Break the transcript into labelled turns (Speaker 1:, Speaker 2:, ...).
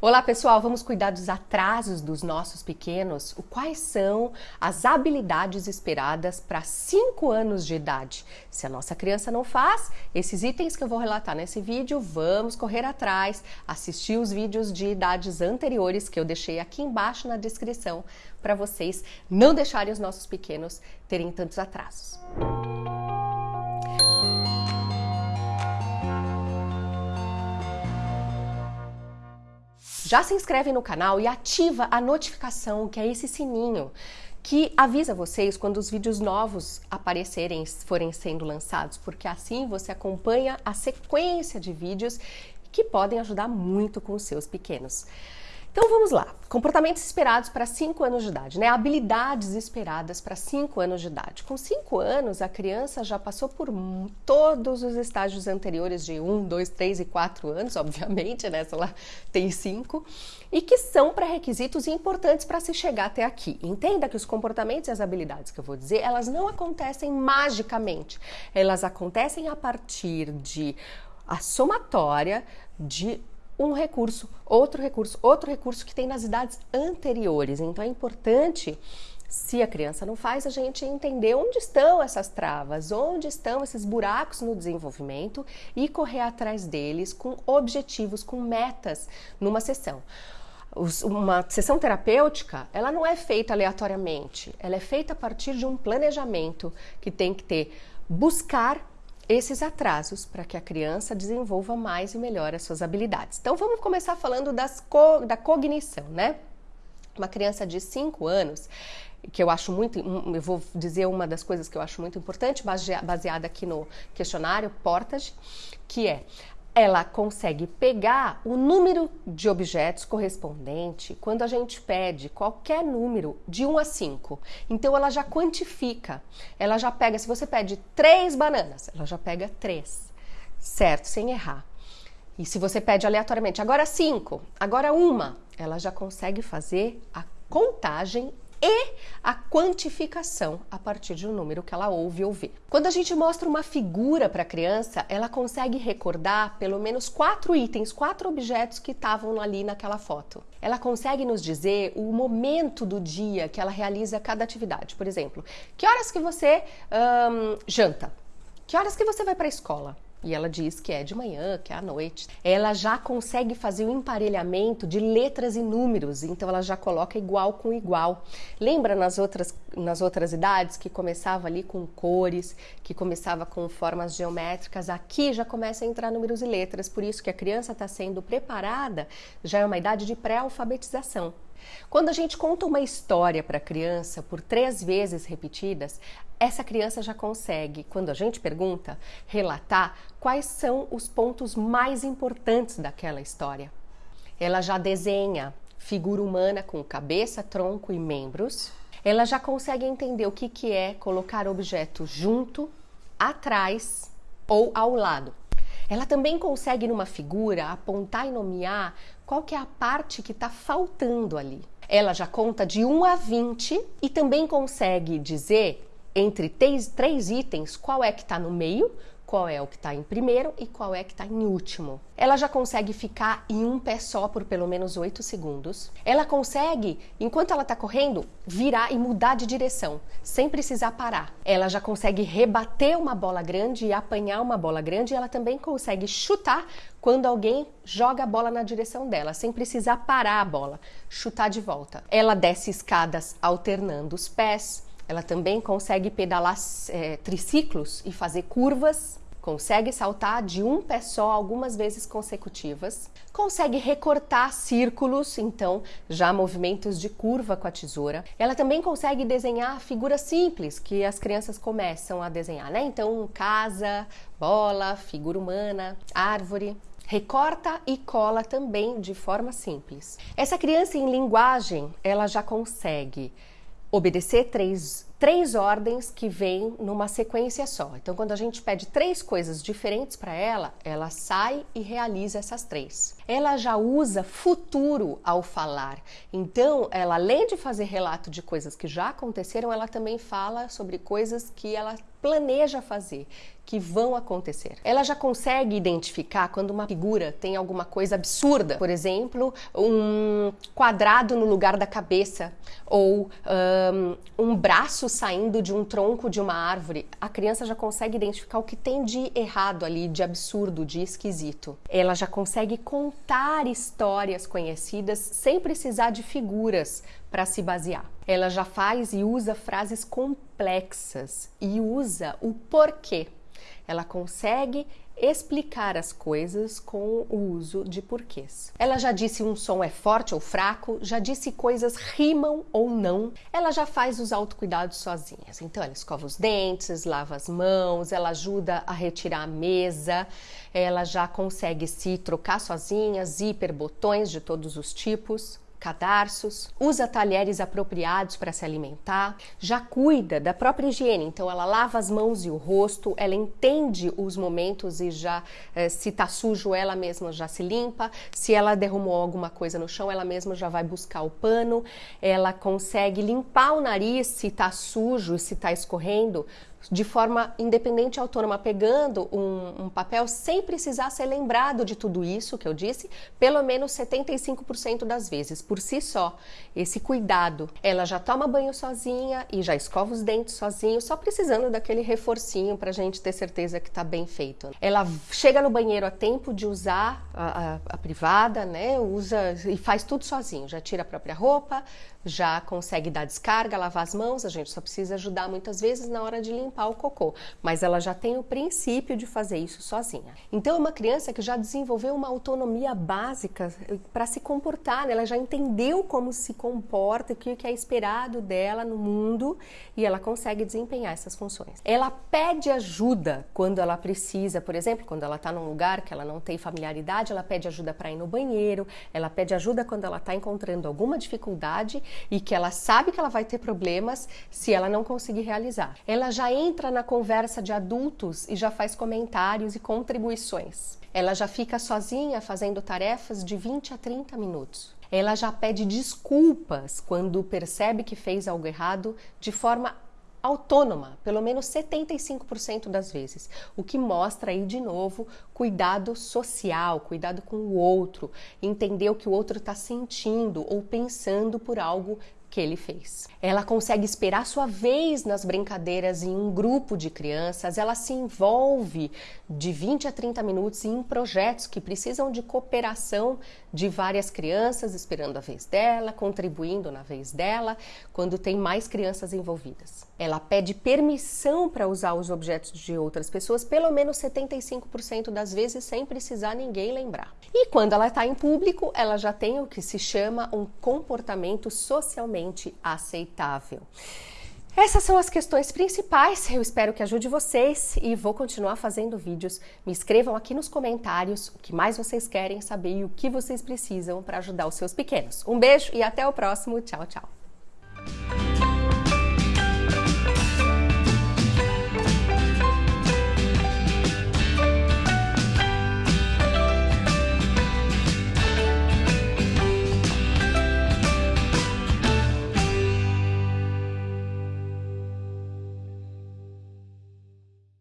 Speaker 1: Olá pessoal, vamos cuidar dos atrasos dos nossos pequenos? Quais são as habilidades esperadas para 5 anos de idade? Se a nossa criança não faz, esses itens que eu vou relatar nesse vídeo, vamos correr atrás, assistir os vídeos de idades anteriores que eu deixei aqui embaixo na descrição para vocês não deixarem os nossos pequenos terem tantos atrasos. Já se inscreve no canal e ativa a notificação, que é esse sininho que avisa vocês quando os vídeos novos aparecerem, forem sendo lançados, porque assim você acompanha a sequência de vídeos que podem ajudar muito com os seus pequenos. Então vamos lá. Comportamentos esperados para 5 anos de idade, né? Habilidades esperadas para 5 anos de idade. Com 5 anos, a criança já passou por todos os estágios anteriores de 1, 2, 3 e 4 anos, obviamente, né? Se ela tem 5, e que são pré-requisitos importantes para se chegar até aqui. Entenda que os comportamentos e as habilidades que eu vou dizer, elas não acontecem magicamente. Elas acontecem a partir de a somatória de um recurso, outro recurso, outro recurso que tem nas idades anteriores. Então é importante, se a criança não faz, a gente entender onde estão essas travas, onde estão esses buracos no desenvolvimento e correr atrás deles com objetivos, com metas numa sessão uma sessão terapêutica, ela não é feita aleatoriamente, ela é feita a partir de um planejamento que tem que ter buscar esses atrasos para que a criança desenvolva mais e melhor as suas habilidades. Então vamos começar falando co da cognição, né? Uma criança de 5 anos, que eu acho muito, eu vou dizer uma das coisas que eu acho muito importante, baseada aqui no questionário Portage, que é ela consegue pegar o número de objetos correspondente quando a gente pede qualquer número de 1 a 5. Então ela já quantifica. Ela já pega, se você pede três bananas, ela já pega três, certo? Sem errar. E se você pede aleatoriamente, agora cinco, agora uma, ela já consegue fazer a contagem e a quantificação a partir de um número que ela ouve ou vê. Quando a gente mostra uma figura para a criança, ela consegue recordar pelo menos quatro itens, quatro objetos que estavam ali naquela foto. Ela consegue nos dizer o momento do dia que ela realiza cada atividade. Por exemplo, que horas que você janta? Que horas que você vai para a escola? E ela diz que é de manhã, que é à noite, ela já consegue fazer o emparelhamento de letras e números, então ela já coloca igual com igual. Lembra nas outras, nas outras idades que começava ali com cores, que começava com formas geométricas? Aqui já começa a entrar números e letras, por isso que a criança está sendo preparada, já é uma idade de pré-alfabetização. Quando a gente conta uma história para a criança por três vezes repetidas, essa criança já consegue, quando a gente pergunta, relatar quais são os pontos mais importantes daquela história. Ela já desenha figura humana com cabeça, tronco e membros. Ela já consegue entender o que, que é colocar objeto junto, atrás ou ao lado. Ela também consegue, numa figura, apontar e nomear qual que é a parte que está faltando ali. Ela já conta de 1 a 20 e também consegue dizer entre três, três itens qual é que está no meio, qual é o que está em primeiro e qual é que está em último. Ela já consegue ficar em um pé só por pelo menos 8 segundos. Ela consegue, enquanto ela está correndo, virar e mudar de direção, sem precisar parar. Ela já consegue rebater uma bola grande e apanhar uma bola grande. E ela também consegue chutar quando alguém joga a bola na direção dela, sem precisar parar a bola, chutar de volta. Ela desce escadas alternando os pés, ela também consegue pedalar é, triciclos e fazer curvas. Consegue saltar de um pé só algumas vezes consecutivas. Consegue recortar círculos, então já movimentos de curva com a tesoura. Ela também consegue desenhar figuras simples que as crianças começam a desenhar, né? Então, casa, bola, figura humana, árvore recorta e cola também de forma simples. Essa criança em linguagem, ela já consegue obedecer três, três ordens que vêm numa sequência só. Então, quando a gente pede três coisas diferentes para ela, ela sai e realiza essas três. Ela já usa futuro ao falar. Então, ela além de fazer relato de coisas que já aconteceram, ela também fala sobre coisas que ela planeja fazer, que vão acontecer. Ela já consegue identificar quando uma figura tem alguma coisa absurda, por exemplo, um quadrado no lugar da cabeça ou um, um braço saindo de um tronco de uma árvore. A criança já consegue identificar o que tem de errado ali, de absurdo, de esquisito. Ela já consegue contar histórias conhecidas sem precisar de figuras para se basear. Ela já faz e usa frases complexas e usa o porquê. Ela consegue explicar as coisas com o uso de porquês. Ela já disse um som é forte ou fraco, já disse coisas rimam ou não. Ela já faz os autocuidados sozinhas. Então ela escova os dentes, lava as mãos, ela ajuda a retirar a mesa, ela já consegue se trocar sozinha, zíper, botões de todos os tipos cadarços, usa talheres apropriados para se alimentar, já cuida da própria higiene, então ela lava as mãos e o rosto, ela entende os momentos e já eh, se tá sujo ela mesma já se limpa, se ela derrumou alguma coisa no chão, ela mesma já vai buscar o pano, ela consegue limpar o nariz se tá sujo se tá escorrendo, de forma independente e autônoma, pegando um, um, papel sem precisar ser lembrado de tudo isso que eu disse, pelo menos 75% das vezes, por si só. Esse cuidado. Ela já toma banho sozinha e já escova os dentes sozinho, só precisando daquele reforcinho para a gente ter certeza que está bem feito. Ela chega no banheiro a tempo de usar a, a, a privada, né? Usa e faz tudo sozinho. Já tira a própria roupa, já consegue dar descarga, lavar as mãos. A gente só precisa ajudar muitas vezes na hora de limpar limpar o cocô, mas ela já tem o princípio de fazer isso sozinha. Então é uma criança que já desenvolveu uma autonomia básica eh, para se comportar, né? ela já entendeu como se comporta, o que é esperado dela no mundo e ela consegue desempenhar essas funções. Ela pede ajuda quando ela precisa, por exemplo, quando ela está num lugar que ela não tem familiaridade, ela pede ajuda para ir no banheiro, ela pede ajuda quando ela está encontrando alguma dificuldade e que ela sabe que ela vai ter problemas se ela não conseguir realizar. Ela já entra na conversa de adultos e já faz comentários e contribuições. Ela já fica sozinha fazendo tarefas de 20 a 30 minutos. Ela já pede desculpas quando percebe que fez algo errado de forma autônoma, pelo menos 75% das vezes, o que mostra aí de novo cuidado social, cuidado com o outro, entender o que o outro está sentindo ou pensando por algo que ele fez. Ela consegue esperar sua vez nas brincadeiras em um grupo de crianças, ela se envolve de 20 a 30 minutos em projetos que precisam de cooperação de várias crianças, esperando a vez dela, contribuindo na vez dela, quando tem mais crianças envolvidas. Ela pede permissão para usar os objetos de outras pessoas, pelo menos 75% das vezes, sem precisar ninguém lembrar. E quando ela está em público, ela já tem o que se chama um comportamento socialmente aceitável. Essas são as questões principais. Eu espero que ajude vocês e vou continuar fazendo vídeos. Me escrevam aqui nos comentários o que mais vocês querem saber e o que vocês precisam para ajudar os seus pequenos. Um beijo e até o próximo. Tchau, tchau.